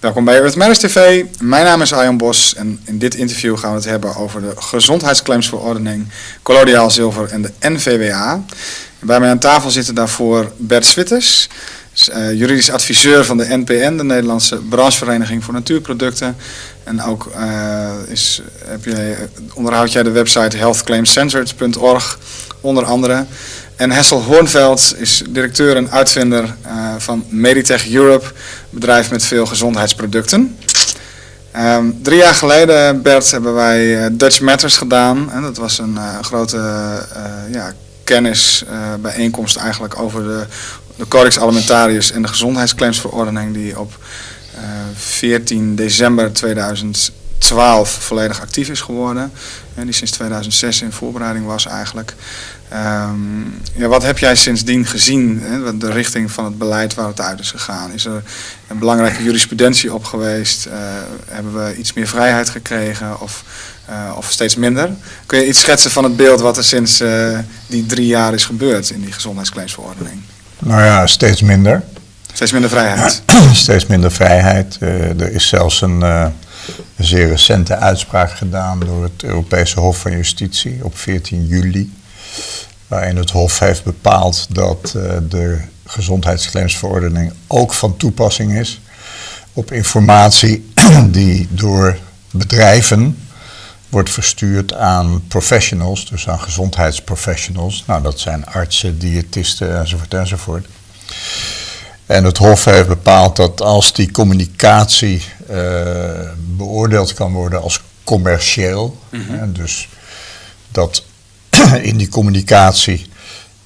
Welkom bij Earth Matters TV. Mijn naam is Arjan Bos en in dit interview gaan we het hebben over de gezondheidsclaimsverordening, Collodiaal Zilver en de NVWA. bij mij aan tafel zitten daarvoor Bert Switters, uh, juridisch adviseur van de NPN, de Nederlandse branchevereniging voor natuurproducten. En ook uh, is, heb je, onderhoud jij de website healthclaimcensored.org onder andere. En Hessel Hoornveld is directeur en uitvinder uh, van Meditech Europe, bedrijf met veel gezondheidsproducten. Um, drie jaar geleden, Bert, hebben wij uh, Dutch Matters gedaan. En dat was een uh, grote ja, kennisbijeenkomst eigenlijk over de, de Codex Alimentarius en de gezondheidsclaimsverordening die op 14 december 2012 volledig actief is geworden. En die sinds 2006 in voorbereiding was eigenlijk. Um, ja, wat heb jij sindsdien gezien, hè, de richting van het beleid waar het uit is gegaan? Is er een belangrijke jurisprudentie op geweest? Uh, hebben we iets meer vrijheid gekregen of, uh, of steeds minder? Kun je iets schetsen van het beeld wat er sinds uh, die drie jaar is gebeurd in die gezondheidsclaimsverordening? Nou ja, steeds minder. Steeds minder vrijheid? steeds minder vrijheid. er is zelfs een, een zeer recente uitspraak gedaan door het Europese Hof van Justitie op 14 juli waarin het Hof heeft bepaald dat uh, de gezondheidsclaimsverordening ook van toepassing is op informatie die door bedrijven wordt verstuurd aan professionals, dus aan gezondheidsprofessionals. Nou, dat zijn artsen, diëtisten enzovoort enzovoort. En het Hof heeft bepaald dat als die communicatie beoordeeld kan worden als commercieel, mm -hmm. hè, dus dat in die communicatie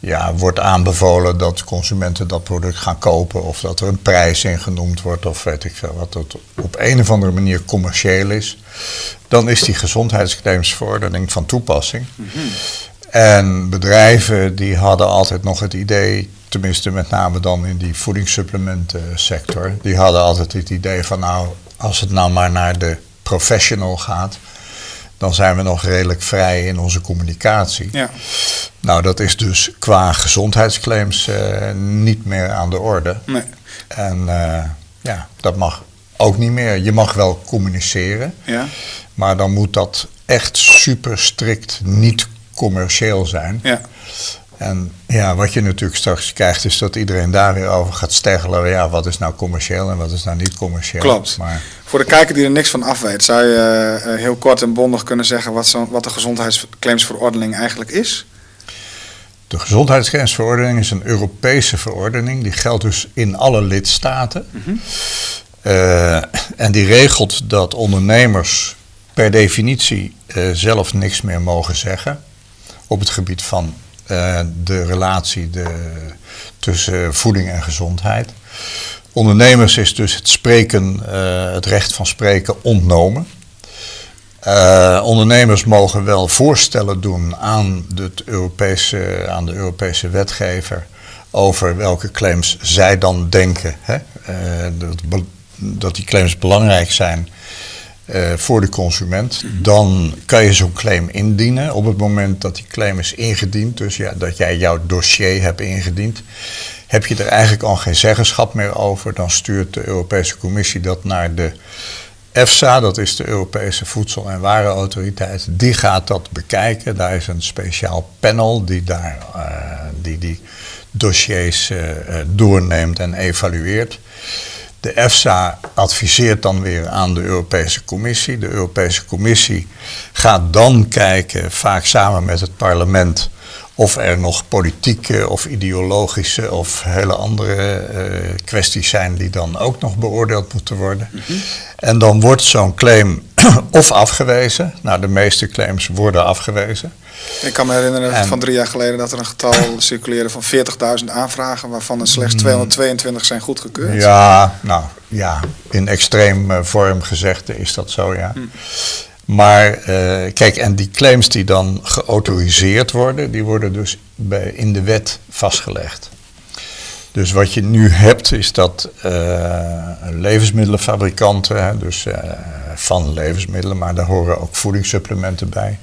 ja, wordt aanbevolen dat consumenten dat product gaan kopen of dat er een prijs in genoemd wordt of weet ik veel wat dat op een of andere manier commercieel is, dan is die gezondheidsclaimsverordening van toepassing. Mm -hmm. En bedrijven die hadden altijd nog het idee, tenminste met name dan in die voedingssupplementensector, die hadden altijd het idee van nou, als het nou maar naar de professional gaat, dan zijn we nog redelijk vrij in onze communicatie. Ja. Nou, dat is dus qua gezondheidsclaims uh, niet meer aan de orde. Nee. En uh, ja, dat mag ook niet meer. Je mag wel communiceren, ja. maar dan moet dat echt super strikt niet commercieel zijn. Ja. En ja, wat je natuurlijk straks krijgt, is dat iedereen daar weer over gaat steggelen. Ja, wat is nou commercieel en wat is nou niet commercieel? Klopt. Maar... Voor de kijker die er niks van af weet, zou je uh, heel kort en bondig kunnen zeggen wat, zo, wat de gezondheidsclaimsverordening eigenlijk is? De gezondheidsclaimsverordening is een Europese verordening. Die geldt dus in alle lidstaten. Mm -hmm. uh, en die regelt dat ondernemers per definitie uh, zelf niks meer mogen zeggen op het gebied van uh, de relatie de, tussen voeding en gezondheid. Ondernemers is dus het spreken, uh, het recht van spreken ontnomen. Uh, ondernemers mogen wel voorstellen doen aan, het Europese, aan de Europese wetgever over welke claims zij dan denken hè, dat, dat die claims belangrijk zijn uh, voor de consument, dan kan je zo'n claim indienen. Op het moment dat die claim is ingediend, dus ja, dat jij jouw dossier hebt ingediend, heb je er eigenlijk al geen zeggenschap meer over. Dan stuurt de Europese Commissie dat naar de EFSA, dat is de Europese Voedsel- en Warenautoriteit. Die gaat dat bekijken. Daar is een speciaal panel die daar, uh, die, die dossiers uh, doorneemt en evalueert. De EFSA adviseert dan weer aan de Europese Commissie. De Europese Commissie gaat dan kijken, vaak samen met het parlement, of er nog politieke of ideologische of hele andere uh, kwesties zijn die dan ook nog beoordeeld moeten worden. Mm -hmm. En dan wordt zo'n claim of afgewezen. Nou, de meeste claims worden afgewezen. Ik kan me herinneren en, van drie jaar geleden dat er een getal circuleerde van 40.000 aanvragen, waarvan er slechts 222 zijn goedgekeurd. Ja, nou ja, in extreem uh, vorm gezegd is dat zo, ja. Mm. Maar uh, kijk, en die claims die dan geautoriseerd worden, die worden dus bij, in de wet vastgelegd. Dus wat je nu hebt is dat uh, levensmiddelenfabrikanten, hè, dus uh, van levensmiddelen, maar daar horen ook voedingssupplementen bij,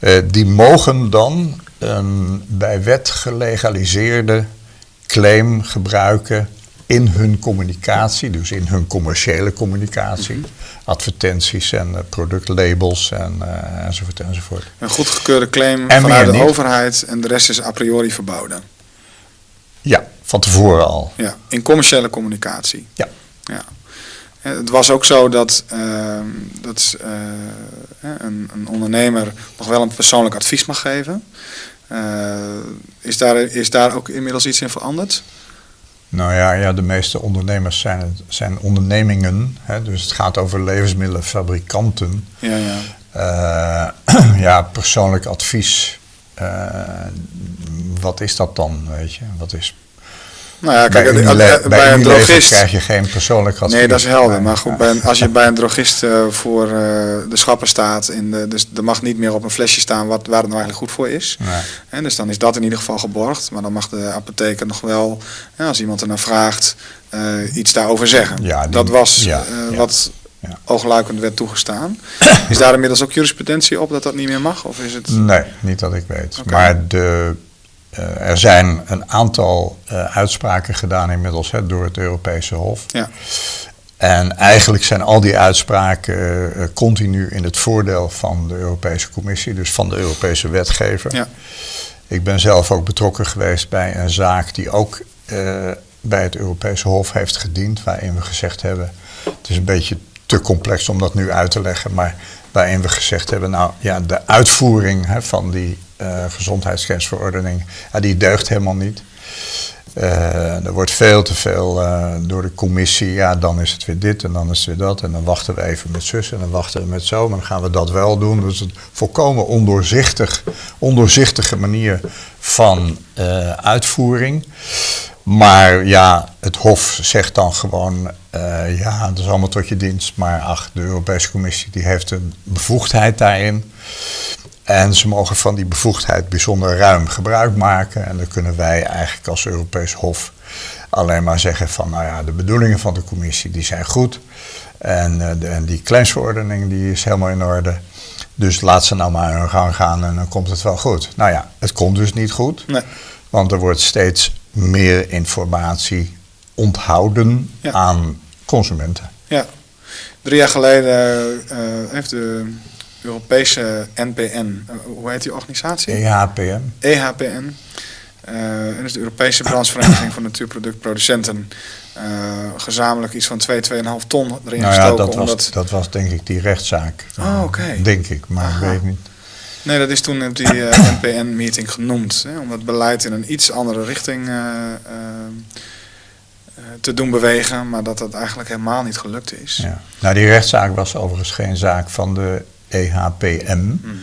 uh, die mogen dan een bij wet gelegaliseerde claim gebruiken in hun communicatie, dus in hun commerciële communicatie, advertenties en uh, productlabels en, uh, enzovoort enzovoort. Een goedgekeurde claim en vanuit de niet. overheid en de rest is a priori verboden. Ja, van tevoren al. Ja, in commerciële communicatie. Ja. ja. Het was ook zo dat, uh, dat uh, een, een, ondernemer nog wel een persoonlijk advies mag geven. Uh, is, daar, is daar ook inmiddels iets in veranderd? Nou ja, ja de meeste ondernemers zijn, zijn ondernemingen. Hè, dus het gaat over levensmiddelenfabrikanten. Ja, ja. ja persoonlijk advies. wat is dat dan, weet je? Wat is nou ja, kijk, bij, bij, bij een drogist krijg je geen persoonlijk advies. Nee, dat is helder. Maar goed, bij als je bij een drogist uh, voor uh, de schappen staat, in de, dus er mag niet meer op een flesje staan wat, waar het nou eigenlijk goed voor is. Nee. En dus dan is dat in ieder geval geborgd. Maar dan mag de apotheker nog wel, ja, als iemand er naar vraagt, uh, iets daarover zeggen. Ja, die, dat was ja, wat ja. oogluikend werd toegestaan. is daar inmiddels ook jurisprudentie op dat dat niet meer mag? Of is het... Nee, niet dat ik weet. Okay. Maar de er zijn een aantal uh, uitspraken gedaan inmiddels hè, door het Europese Hof. Ja. En eigenlijk zijn al die uitspraken uh, continu in het voordeel van de Europese Commissie, dus van de Europese wetgever. Ja. Ik ben zelf ook betrokken geweest bij een zaak die ook bij het Europese Hof heeft gediend, waarin we gezegd hebben: het is een beetje te complex om dat nu uit te leggen, maar waarin we gezegd hebben: nou ja, de uitvoering hè, van die gezondheidsgrensverordening, ja, die deugt helemaal niet. Uh, er wordt veel te veel uh, door de commissie, ja, dan is het weer dit en dan is het weer dat. En dan wachten we even met zus en dan wachten we met zo, maar dan gaan we dat wel doen. Dus een volkomen ondoorzichtig, ondoorzichtige manier van uitvoering. Maar ja, het Hof zegt dan gewoon, ja, dat is allemaal tot je dienst. Maar ach, de Europese Commissie die heeft een bevoegdheid daarin. En ze mogen van die bevoegdheid bijzonder ruim gebruik maken. En dan kunnen wij eigenlijk als Europees Hof alleen maar zeggen van, nou ja, de bedoelingen van de commissie die zijn goed. En, uh, de, en die claimsverordening die is helemaal in orde. Dus laat ze nou maar hun gang gaan en dan komt het wel goed. Nou ja, het komt dus niet goed. Nee. Want er wordt steeds meer informatie onthouden Ja. aan consumenten. Ja, drie jaar geleden uh, heeft de Europese NPN, uh, hoe heet die organisatie? EHPM. EHPN. Uh, dat is de Europese branchevereniging van natuurproductproducenten. Uh, gezamenlijk iets van 2, 2,5 ton erin Nou ja, gestoken. dat was, dat was denk ik die rechtszaak. Oh, oké. Denk ik, maar Aha. ik weet niet. Nee, dat is toen op die uh, NPN-meeting genoemd. Hè, om het beleid in een iets andere richting te doen bewegen. Maar dat dat eigenlijk helemaal niet gelukt is. Ja. Nou, die rechtszaak was overigens geen zaak van de EHPM, Mhm.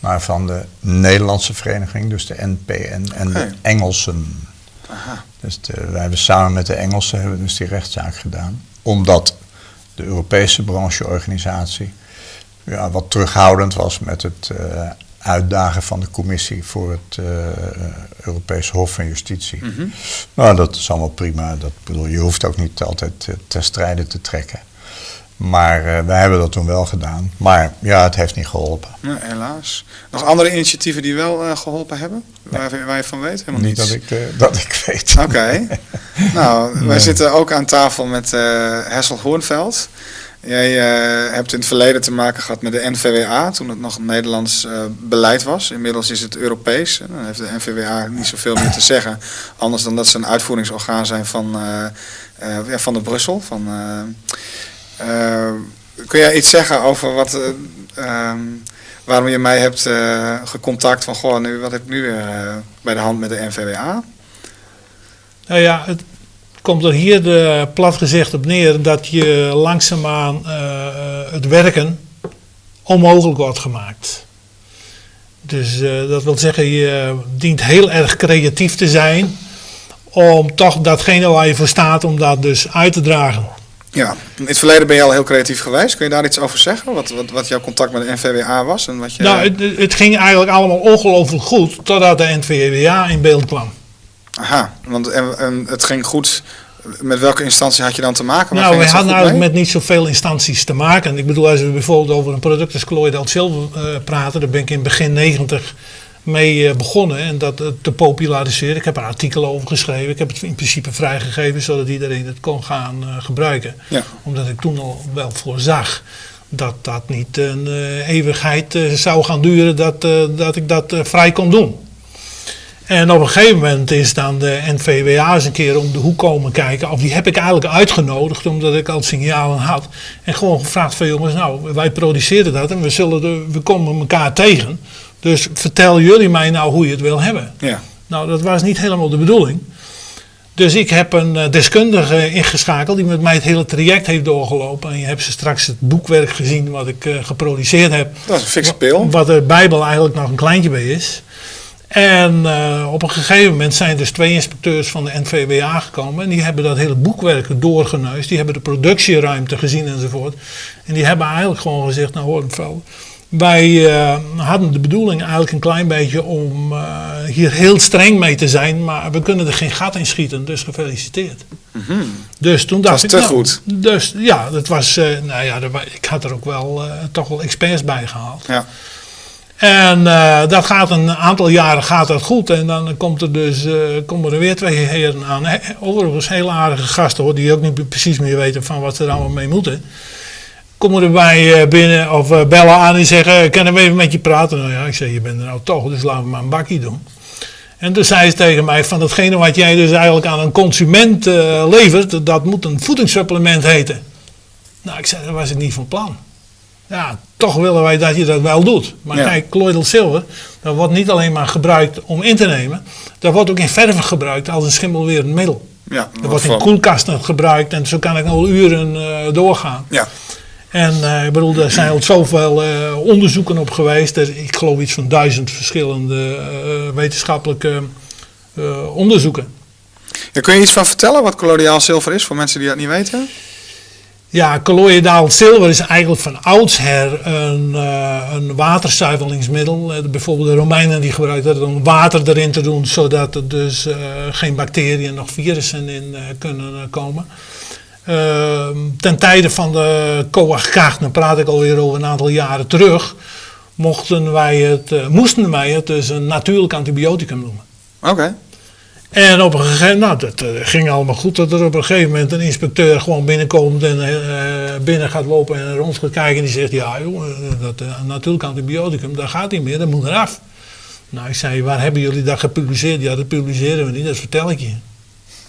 maar van de Nederlandse vereniging, dus de NPN en de Engelsen. Aha. Dus de, wij hebben samen met de Engelsen hebben dus die rechtszaak gedaan. Omdat de Europese brancheorganisatie ja, wat terughoudend was met het eh, uitdagen van de commissie voor het eh, Europese Hof van Justitie. Mhm. Nou, dat is allemaal prima. Dat, bedoel, je hoeft ook niet altijd eh, ter strijde te trekken. Maar eh, wij hebben dat toen wel gedaan. Maar ja, het heeft niet geholpen. Nee, helaas. Nog andere initiatieven die wel uh, geholpen hebben? Waar, waar, je van weet? Helemaal niet niets. dat ik, uh, dat ik weet. Oké. nou, wij Nee. zitten ook aan tafel met uh, Hessel Hoornveld. Jij uh, hebt in het verleden te maken gehad met de NVWA, toen het nog Nederlands uh, beleid was. Inmiddels is het Europees. En dan heeft de NVWA niet zoveel meer te zeggen. Anders dan dat ze een uitvoeringsorgaan zijn van, uh, ja, van de Brussel. Van, eh, kun jij iets zeggen over wat, um, waarom je mij hebt gecontact van, goh, nu, wat heb ik nu bij de hand met de NVWA? Nou ja, het komt er hier de, plat gezegd op neer dat je langzaamaan het werken onmogelijk wordt gemaakt. Dus dat wil zeggen, je dient heel erg creatief te zijn om toch datgene waar je voor staat, om dat dus uit te dragen. Ja, in het verleden ben je al heel creatief geweest. Kun je daar iets over zeggen? Wat, wat, wat jouw contact met de NVWA was? En wat je... Nou, het, het ging eigenlijk allemaal ongelooflijk goed totdat de NVWA in beeld kwam. Aha, want en, en het ging goed. Met welke instantie had je dan te maken? Nou, we hadden eigenlijk mee? met niet zoveel instanties te maken. Ik bedoel, als we bijvoorbeeld over een product als colloidal zilver uh, praten, dan ben ik in begin 90 mee eh, begonnen en dat eh, te populariseren. Ik heb er artikelen over geschreven. Ik heb het in principe vrijgegeven zodat iedereen het kon gaan eh, gebruiken. Ja. Omdat ik toen al wel voorzag dat dat niet een eeuwigheid zou gaan duren dat, dat ik dat vrij kon doen. En op een gegeven moment is dan de NVWA eens een keer om de hoek komen kijken. Of die heb ik eigenlijk uitgenodigd, omdat ik al signalen had. En gewoon gevraagd van jongens, nou, wij produceren dat en we, zullen de, we komen elkaar tegen. Dus vertel jullie mij nou hoe je het wil hebben. Ja. Nou, dat was niet helemaal de bedoeling. Dus ik heb een eh, deskundige ingeschakeld die met mij het hele traject heeft doorgelopen. En je hebt ze straks het boekwerk gezien wat ik eh, geproduceerd heb. Dat is een fikse pil. Wat de Bijbel eigenlijk nog een kleintje bij is. En eh, op een gegeven moment zijn dus twee inspecteurs van de NVWA gekomen. En die hebben dat hele boekwerk doorgeneust. Die hebben de productieruimte gezien enzovoort. En die hebben eigenlijk gewoon gezegd, nou hoor mevrouw. Wij eh, hadden de bedoeling eigenlijk een klein beetje om eh, hier heel streng mee te zijn. Maar we kunnen er geen gat in schieten, dus gefeliciteerd. Dus toen dacht was ik, te nou, goed. Dus ja, dat was, eh, nou ja, ik had er ook wel toch wel experts bij gehaald. Ja. En dat gaat een aantal jaren gaat dat goed. En dan komt er dus komen er weer twee heren aan. He- Overigens hele aardige gasten hoor, die ook niet precies meer weten van wat ze er allemaal mee moeten. Komen erbij eh, binnen of eh, bellen aan en zeggen, kunnen we even met je praten? Nou ja, ik zeg, je bent er nou toch, dus laten we maar een bakkie doen. En toen zei ze tegen mij van datgene wat jij dus eigenlijk aan een consument eh, levert, dat moet een voedingssupplement heten. Nou, ik zei, dat was ik niet van plan. Ja, toch willen wij dat je dat wel doet. Maar Ja. kijk, colloidal silver, dat wordt niet alleen maar gebruikt om in te nemen. Dat wordt ook in verven gebruikt als een schimmelwerend middel. Ja. Dat wordt in koelkasten gebruikt en zo kan ik al uren eh, doorgaan. Ja. En eh, ik bedoel, er zijn al zoveel eh, onderzoeken op geweest. Er, ik geloof iets van duizend verschillende eh, wetenschappelijke onderzoeken. Ja, kun je iets van vertellen wat colloidal zilver is voor mensen die dat niet weten? Ja, colloidaal zilver is eigenlijk van oudsher een, eh, een waterzuiveringsmiddel. Bijvoorbeeld de Romeinen die gebruikten dat om water erin te doen, zodat er dus geen bacteriën nog virussen in kunnen komen. Ehm, ten tijde van de coagulatie, dan praat ik alweer over een aantal jaren terug, mochten wij het, eh, moesten wij het dus een natuurlijk antibioticum noemen. Oké. En op een gegeven moment, nou, dat eh, ging allemaal goed, dat er op een gegeven moment een inspecteur gewoon binnenkomt en eh, binnen gaat lopen en rond gaat kijken en die zegt, ja joh, dat natuurlijk antibioticum, dat gaat niet meer, dat moet eraf. Nou, ik zei, waar hebben jullie dat gepubliceerd? Ja, dat publiceren we niet, dat vertel ik je.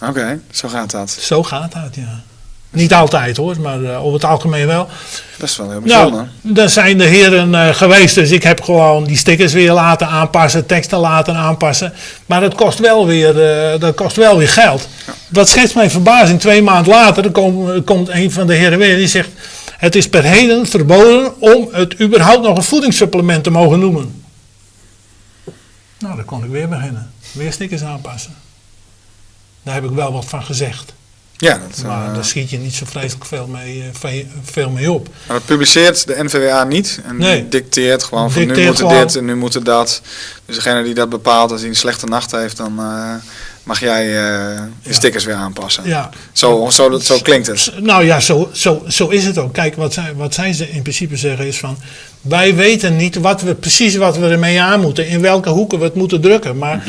Oké, zo gaat dat. Zo gaat dat, ja. Niet altijd hoor, maar eh, over het algemeen wel. Dat is wel heel bijzonder. Nou, daar zijn de heren eh, geweest, dus ik heb gewoon die stickers weer laten aanpassen, teksten laten aanpassen. Maar dat kost wel weer, eh, dat kost wel weer geld. Wat schetst mijn verbazing, twee maanden later dan komt, komt een van de heren weer die zegt... Het is per heden verboden om het überhaupt nog een voedingssupplement te mogen noemen. Nou, dan kon ik weer beginnen. Weer stickers aanpassen. Daar heb ik wel wat van gezegd. Ja, dat, Maar eh, daar schiet je niet zo vreselijk veel mee, eh, ve- veel mee op. maar dat publiceert de NVWA niet. En Nee. die dicteert gewoon van nu Dicteert moet gewoon- dit en nu moet er dat. Dus degene die dat bepaalt, als hij een slechte nacht heeft, dan eh, mag jij eh je Ja. stickers weer aanpassen. Ja, Zo, zo, zo klinkt het. Nou ja, zo, zo, zo is het ook. Kijk, wat zij, wat zij ze in principe zeggen is van... Wij weten niet wat we, precies wat we ermee aan moeten. In welke hoeken we het moeten drukken. Maar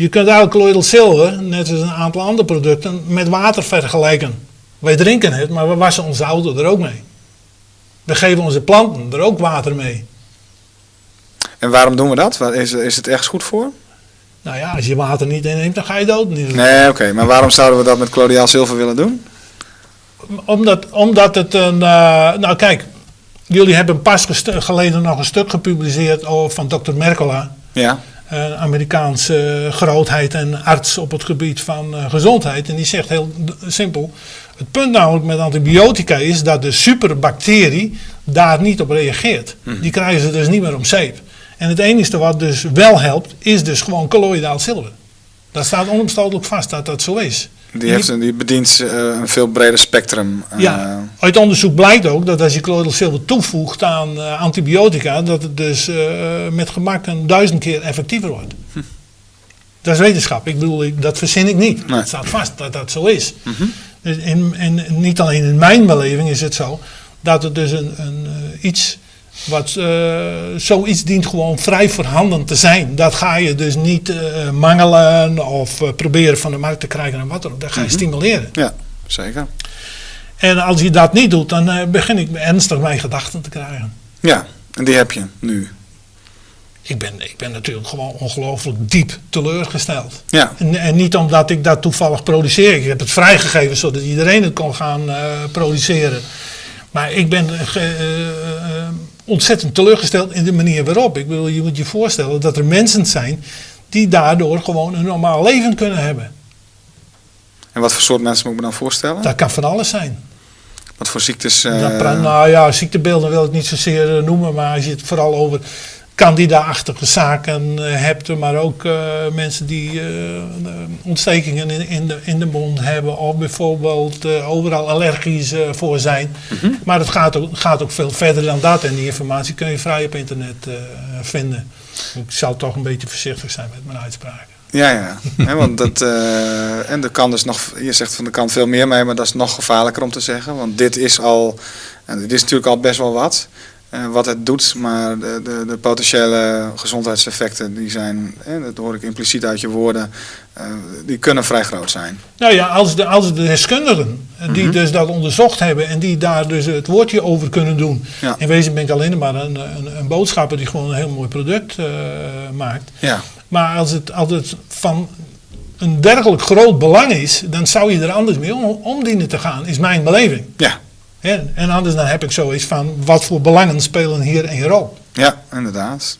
je kunt eigenlijk colloidal silver, net als een aantal andere producten, met water vergelijken. Wij drinken het, maar we wassen onze auto er ook mee. We geven onze planten er ook water mee. En waarom doen we dat? Is, is het ergens goed voor? Nou ja, als je water niet inneemt, dan ga je dood. Nee, oké. Maar waarom zouden we dat met colloidal zilver willen doen? Omdat, omdat het een. eh, nou, kijk, jullie hebben pas geleden nog een stuk gepubliceerd over, van Dr. Mercola. Ja. Een Amerikaanse grootheid en arts op het gebied van eh, gezondheid. En die zegt heel simpel: Het punt namelijk met antibiotica is dat de superbacterie daar niet op reageert. Die krijgen ze dus niet meer om zeep. En het enige wat dus wel helpt, is dus gewoon colloidaal zilver. Dat staat onomstotelijk vast dat dat zo is. Die, heeft, een- die bedient eh, een veel breder spectrum. eh, Ja, uit onderzoek blijkt ook dat als je colloidal zilver toevoegt aan eh, antibiotica, dat het dus met gemak een duizend keer effectiever wordt. Dat is wetenschap. Ik bedoel, ik- dat verzin ik niet. Nee. Het staat vast dat dat zo is. Dus in, en niet alleen in mijn beleving is het zo dat het dus een, een, iets Wat, eh, zoiets dient gewoon vrij voorhanden te zijn. Dat ga je dus niet eh, mangelen of eh, proberen van de markt te krijgen en wat dan ook. Dat ga je Mhm. stimuleren. Ja, zeker. En als je dat niet doet, dan begin ik ernstig mijn gedachten te krijgen. Ja, en die heb je nu. Ik ben, ik ben natuurlijk gewoon ongelooflijk diep teleurgesteld. Ja, En, en niet omdat ik dat toevallig produceer. Ik heb het vrijgegeven zodat iedereen het kon gaan produceren. Maar ik ben ontzettend teleurgesteld in de manier waarop. Ik bedoel, je moet je voorstellen dat er mensen zijn die daardoor gewoon een normaal leven kunnen hebben. en wat voor soort mensen moet ik me dan voorstellen? Dat kan van alles zijn. Wat voor ziektes? eh, nou ja, ziektebeelden wil ik niet zozeer eh, noemen, maar als je het vooral over candida-achtige zaken eh, hebt, maar ook eh, mensen die eh, ontstekingen in, in, de, in de mond hebben of bijvoorbeeld overal allergisch voor zijn. Mhm. Maar het gaat ook, gaat ook veel verder dan dat en die informatie kun je vrij op internet vinden. Ik zal toch een beetje voorzichtig zijn met mijn uitspraken. Ja, ja. Want dat, en er kan dus nog, je zegt van er kan veel meer mee, maar dat is nog gevaarlijker om te zeggen. Want dit is al, en dit is natuurlijk al best wel wat, wat het doet. Maar de, de, de potentiële gezondheidseffecten, die zijn, hè, dat hoor ik impliciet uit je woorden, eh, die kunnen vrij groot zijn. Nou ja, als de, als de deskundigen eh, die Mhm. dus dat onderzocht hebben en die daar dus het woordje over kunnen doen. Ja. In wezen ben ik alleen maar een, een, een boodschapper die gewoon een heel mooi product eh, maakt. Ja, Maar als het, als het van een dergelijk groot belang is, dan zou je er anders mee om, om dienen te gaan, is mijn beleving. ja, Hè? En anders dan heb ik zoiets van, wat voor belangen spelen hier een rol? ja, inderdaad.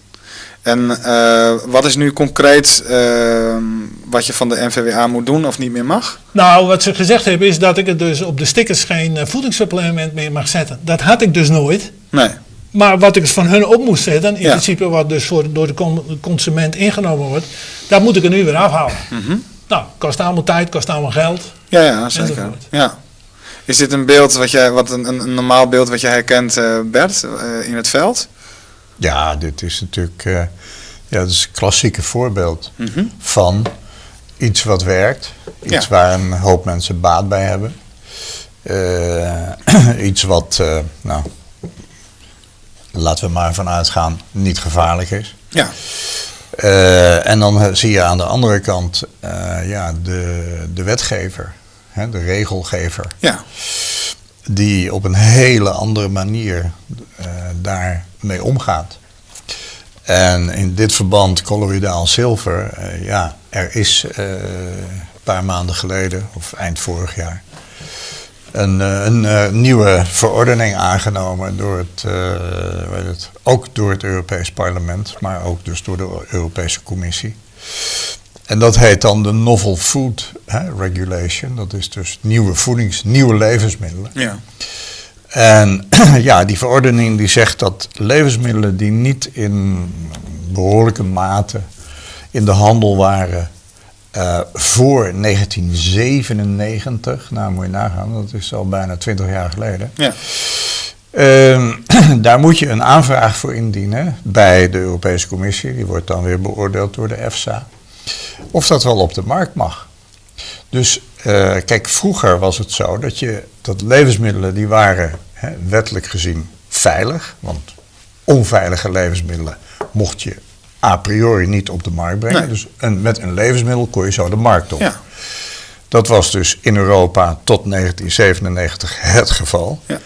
En eh, wat is nu concreet eh, wat je van de NVWA moet doen of niet meer mag? Nou, wat ze gezegd hebben is dat ik het dus op de stickers geen eh, voedingssupplement meer mag zetten. Dat had ik dus nooit. Nee. Maar wat ik van hun op moest zetten, in Ja. principe wat dus voor, door de con- consument ingenomen wordt, dat moet ik er nu weer afhalen. Mhm. Nou, kost allemaal tijd, kost allemaal geld. Ja, ja, zeker. Enzovoort. Ja. Is dit een beeld wat jij, wat een, een, normaal beeld wat jij herkent, eh, Bert, eh, in het veld? Ja, dit is natuurlijk eh, ja, dat is een klassieke voorbeeld Mhm. van iets wat werkt. Iets Ja. waar een hoop mensen baat bij hebben. Iets wat, nou, laten we maar vanuit gaan, niet gevaarlijk is. Ja, en dan zie je aan de andere kant ja, de, de wetgever, hè, de regelgever, ja, die op een hele andere manier eh daarmee omgaat. En in dit verband, colloïdaal zilver, eh, ja, er is eh, een paar maanden geleden, of eind vorig jaar, een, een nieuwe verordening aangenomen door het, het, ook door het Europees Parlement, maar ook dus door de Europese Commissie. En dat heet dan de Novel Food hè, Regulation. Dat is dus nieuwe voedings, nieuwe levensmiddelen. ja. En ja, die verordening die zegt dat levensmiddelen die niet in behoorlijke mate in de handel waren eh, voor 1997, nou moet je nagaan, dat is al bijna 20 jaar geleden. ja. Ehm, daar moet je een aanvraag voor indienen bij de Europese Commissie. Die wordt dan weer beoordeeld door de EFSA. Of dat wel op de markt mag. Dus eh, kijk, vroeger was het zo dat, je, dat levensmiddelen die waren hè, wettelijk gezien veilig. Want onveilige levensmiddelen mocht je a priori niet op de markt brengen. Nee. Dus een, met een levensmiddel kon je zo de markt op. ja. Dat was dus in Europa tot 1997 het geval. Ja.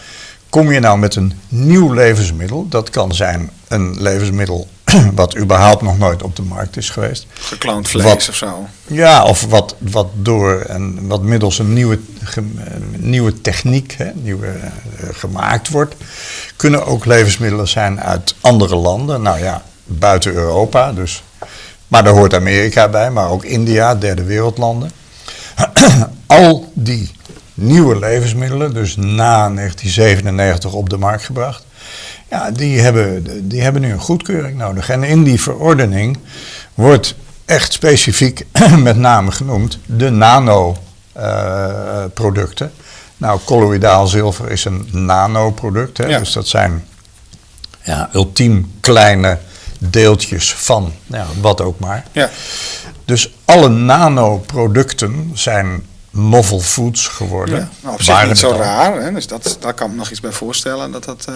Kom je nou met een nieuw levensmiddel, dat kan zijn een levensmiddel wat überhaupt nog nooit op de markt is geweest. Gekloond vlees Wat? of zo. Ja, of wat, wat door en wat middels een nieuwe, ge- eh, nieuwe techniek hè, nieuwe, eh, gemaakt wordt. Kunnen ook levensmiddelen zijn uit andere landen. Nou ja, buiten Europa dus. Maar daar hoort Amerika bij, maar ook India, derde wereldlanden. Al die nieuwe levensmiddelen, dus na 1997 op de markt gebracht. Ja, die hebben, die hebben nu een goedkeuring nodig. En in die verordening wordt echt specifiek met name genoemd de nanoproducten. nou, colloïdaal zilver is een nanoproduct. Hè? Ja. Dus dat zijn ja, ultiem kleine deeltjes van ja, wat ook maar. Ja, Dus alle nanoproducten zijn novel foods geworden. Ja, nou, op zich Waren niet zo al. raar. Hè? Dus dat, daar kan ik me nog iets bij voorstellen dat dat eh,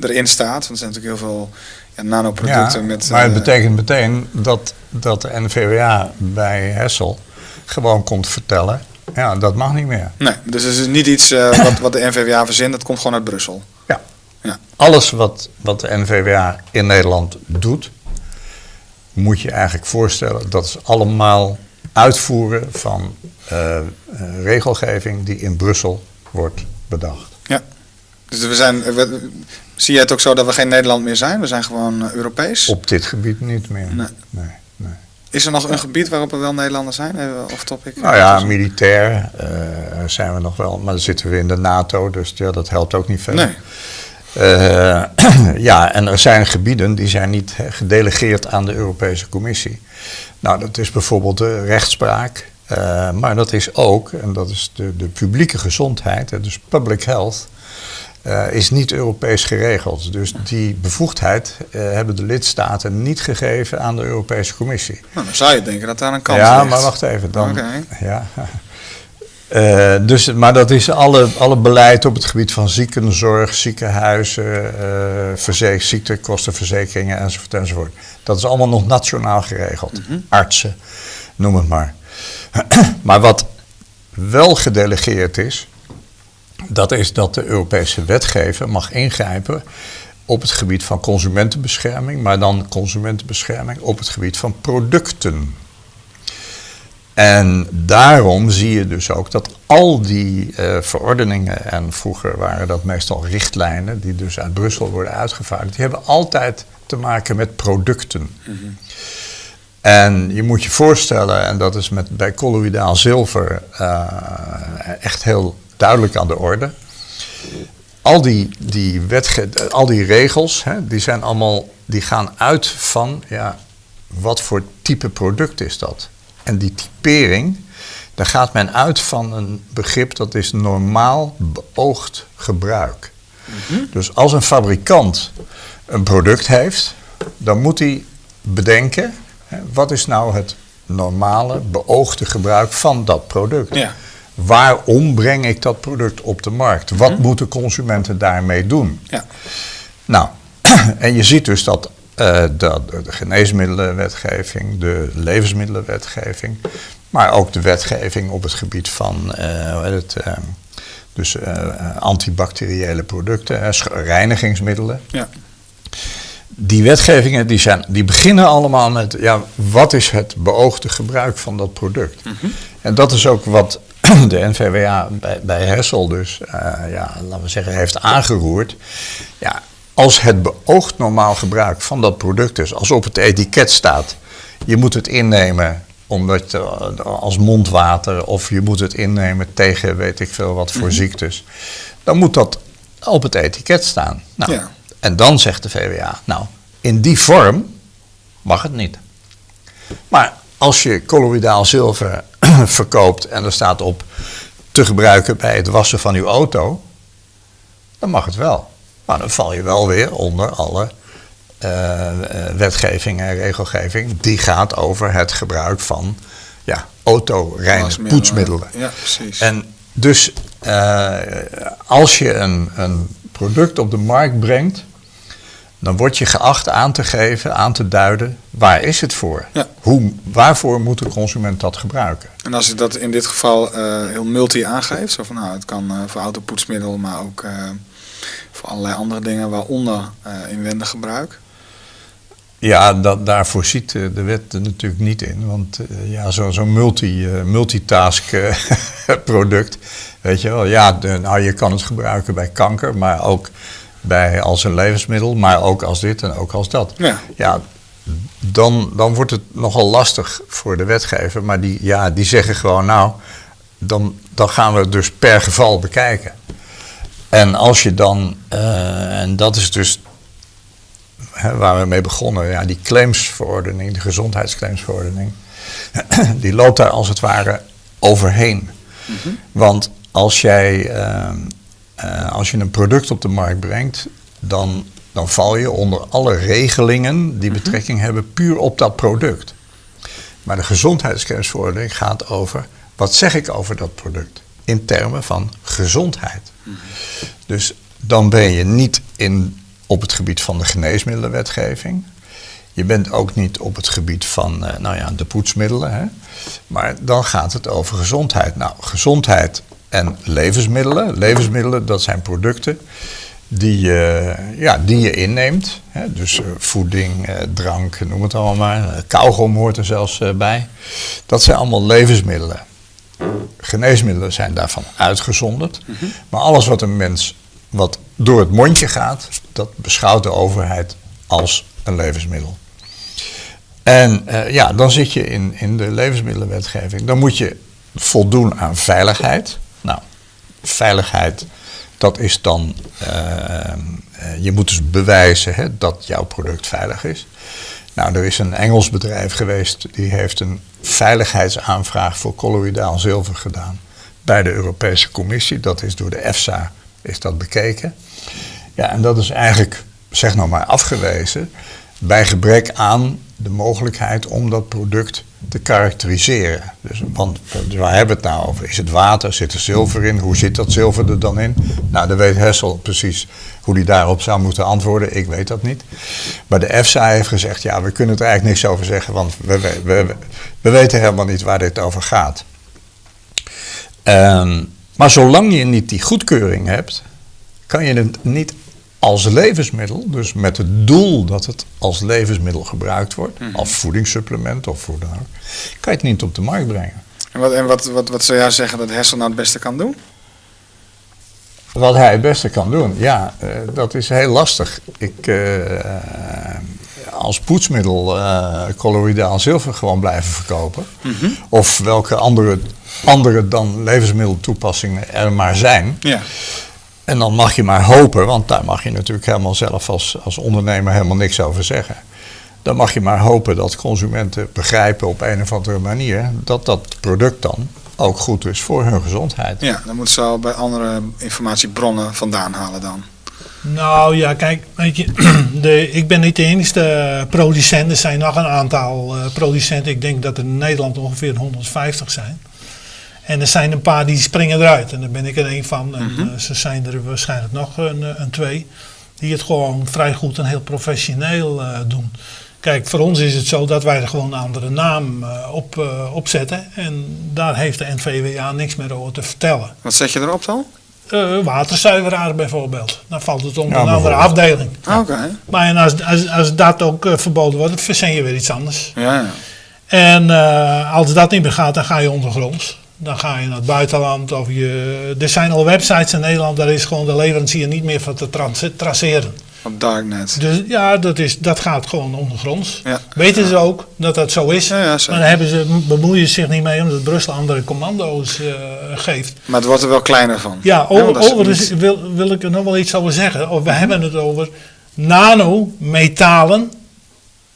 erin staat. Want er zijn natuurlijk heel veel ja, nanoproducten Ja, met... maar het eh, betekent meteen dat, dat de NVWA bij Hessel gewoon komt vertellen, ja, dat mag niet meer. Nee, dus het is niet iets eh, wat, wat de NVWA verzint, dat komt gewoon uit Brussel. Ja. Ja. Alles wat, wat de NVWA in Nederland doet, moet je eigenlijk voorstellen, dat is allemaal uitvoeren van eh, eh, regelgeving die in Brussel wordt bedacht. Ja. Dus we zijn, we- zie jij het ook zo dat we geen Nederland meer zijn? We zijn gewoon eh, Europees. Op dit gebied niet meer. Nee. nee, nee. Is er nog een gebied waarop er wel Nederlanders zijn? Off topic. Nou ja, militair zijn we nog wel, maar dan zitten we in de NATO, dus ja, dat helpt ook niet veel. Nee. Eh, ja, en er zijn gebieden die zijn niet gedelegeerd aan de Europese Commissie. Nou, dat is bijvoorbeeld de rechtspraak, eh, maar dat is ook, en dat is de, de publieke gezondheid, dus public health, eh, is niet Europees geregeld. Dus die bevoegdheid hebben de lidstaten niet gegeven aan de Europese Commissie. Nou, dan zou je denken dat daar een kans ja, ligt. maar wacht even. Dan, ja. Eh, dus, maar dat is alle, alle beleid op het gebied van ziekenzorg, ziekenhuizen, verze- ziektekostenverzekeringen enzovoort, enzovoort. Dat is allemaal nog nationaal geregeld. Artsen, noem het maar. maar wat wel gedelegeerd is, dat is dat de Europese wetgever mag ingrijpen op het gebied van consumentenbescherming, maar dan consumentenbescherming op het gebied van producten. En daarom zie je dus ook dat al die eh, verordeningen, en vroeger waren dat meestal richtlijnen, die dus uit Brussel worden uitgevaardigd, die hebben altijd te maken met producten. En je moet je voorstellen, en dat is met, bij colloïdaal zilver eh, echt heel duidelijk aan de orde. Al die, die, wetge al die regels, hè, die, zijn allemaal, die gaan uit van ja, wat voor type product is dat. En die typering, daar gaat men uit van een begrip dat is normaal beoogd gebruik. Dus als een fabrikant een product heeft, dan moet hij bedenken, hè, wat is nou het normale beoogde gebruik van dat product? Ja. Waarom breng ik dat product op de markt? Wat moeten consumenten daarmee doen? Ja. Nou, en je ziet dus dat eh, de, de geneesmiddelenwetgeving, de levensmiddelenwetgeving, maar ook de wetgeving op het gebied van eh, hoe heet het, eh, dus, antibacteriële producten, reinigingsmiddelen. Ja. Die wetgevingen die zijn, die beginnen allemaal met ja, wat is het beoogde gebruik van dat product. En dat is ook wat de NVWA bij, bij Hessel dus, ja, laten we zeggen, heeft aangeroerd. Ja, als het beoogd normaal gebruik van dat product is, als op het etiket staat, je moet het innemen omdat, eh, als mondwater of je moet het innemen tegen weet ik veel wat voor ziektes, dan moet dat op het etiket staan. Nou, Ja. En dan zegt de VWA, nou, in die vorm mag het niet. Maar als je colloïdaal zilver verkoopt en er staat op te gebruiken bij het wassen van uw auto, dan mag het wel. Maar dan val je wel weer onder alle eh, eh, wetgeving en regelgeving die gaat over het gebruik van ja, poetsmiddelen. Ja, precies. En dus eh, als je een, een product op de markt brengt, dan word je geacht aan te geven, aan te duiden, waar is het voor? Ja. Hoe, waarvoor moet de consument dat gebruiken? En als je dat in dit geval heel multi aangeeft, zo van nou, het kan eh, voor autopoetsmiddel, maar ook voor allerlei andere dingen, waaronder eh, inwendig gebruik. Ja, dat, daarvoor ziet eh, de wet er natuurlijk niet in. Want eh, ja, zo'n zo multi, multitask product, weet je wel. Ja, de- nou, je kan het gebruiken bij kanker, maar ook bij, als een levensmiddel, maar ook als dit en ook als dat. Ja. ja dan, dan wordt het nogal lastig voor de wetgever. Maar die, ja, die zeggen gewoon, nou, dan, dan gaan we het dus per geval bekijken. En als je dan, eh, en dat is dus waar we mee begonnen, ja, die claimsverordening, de gezondheidsclaimsverordening, die loopt daar als het ware overheen. Want als jij, eh, eh, als je een product op de markt brengt, dan, dan val je onder alle regelingen die betrekking hebben puur op dat product. Maar de gezondheidsclaimsverordening gaat over Wat zeg ik over dat product? In termen van gezondheid. Dus dan ben je niet in, op het gebied van de geneesmiddelenwetgeving. Je bent ook niet op het gebied van eh, nou ja, de poetsmiddelen. Hè? Maar dan gaat het over gezondheid. Nou, gezondheid en levensmiddelen. Levensmiddelen, dat zijn producten die, je, ja, die je inneemt. Hè? Dus eh, voeding, eh, drank, noem het allemaal maar. Kauwgom hoort er zelfs bij. Dat zijn allemaal levensmiddelen. Geneesmiddelen zijn daarvan uitgezonderd. Maar alles wat een mens wat door het mondje gaat, dat beschouwt de overheid als een levensmiddel. En eh, ja, dan zit je in, in de levensmiddelenwetgeving. Dan moet je voldoen aan veiligheid. Nou, veiligheid, dat is dan. eh, eh, je moet dus bewijzen hè, dat jouw product veilig is. Nou, er is een Engels bedrijf geweest die heeft een veiligheidsaanvraag voor colloïdaal zilver gedaan bij de Europese Commissie. Dat is door de EFSA is dat bekeken. Ja, en dat is eigenlijk, zeg nou maar, afgewezen bij gebrek aan de mogelijkheid om dat product te karakteriseren. Dus, want waar hebben we het nou over? Is het water? Zit er zilver in? Hoe zit dat zilver er dan in? Nou, dan weet Hessel precies hoe hij daarop zou moeten antwoorden. Ik weet dat niet. Maar de EFSA heeft gezegd, ja, we kunnen er eigenlijk niks over zeggen, want we, we, we, we weten helemaal niet waar dit over gaat. Ehm, maar zolang je niet die goedkeuring hebt, kan je het niet als levensmiddel, dus met het doel dat het als levensmiddel gebruikt wordt, als voedingssupplement of hoe dan ook, kan je het niet op de markt brengen. En wat, en wat, wat, wat zou jij zeggen dat Hessel nou het beste kan doen? Wat hij het beste kan doen, ja, eh, dat is heel lastig. Ik, eh, als poetsmiddel colloïdaal zilver gewoon blijven verkopen. Of welke andere, andere dan levensmiddeltoepassingen er maar zijn. Ja. En dan mag je maar hopen, want daar mag je natuurlijk helemaal zelf als, als ondernemer helemaal niks over zeggen. Dan mag je maar hopen dat consumenten begrijpen op een of andere manier dat dat product dan ook goed is voor hun gezondheid. ja, dan moeten ze al bij andere informatiebronnen vandaan halen dan. Nou ja, kijk, weet je, de, ik ben niet de enige producent. Er zijn nog een aantal eh, producenten. Ik denk dat er in Nederland ongeveer 150 zijn. En er zijn een paar die springen eruit. En daar ben ik er een van. En eh, ze zijn er waarschijnlijk nog een, eh, een twee. Die het gewoon vrij goed en heel professioneel eh, doen. Kijk, voor ons is het zo dat wij er gewoon een andere naam eh, op, eh, op zetten. En daar heeft de NVWA niks meer over te vertellen. Wat zet je erop dan? Eh, waterzuiveraar bijvoorbeeld. Dan valt het onder Ja, een andere afdeling. Oké. Maar en als, als, als dat ook verboden wordt, dan verzin je weer iets anders. Ja, ja. En eh, als dat niet meer gaat, dan ga je ondergronds. Dan ga je naar het buitenland. Of je, er zijn al websites in Nederland, daar is gewoon de leverancier niet meer van te tra- traceren. Darknet. Dus ja, dat, is, dat gaat gewoon ondergronds. Ja. Weten ze ook dat dat zo is. Ja, maar daar hebben ze, bemoeien ze zich niet mee omdat Brussel andere commando's eh, geeft. Maar het wordt er wel kleiner van. Ja, over, overigens niet- wil, wil ik er nog wel iets over zeggen. Of we hebben het over nanometalen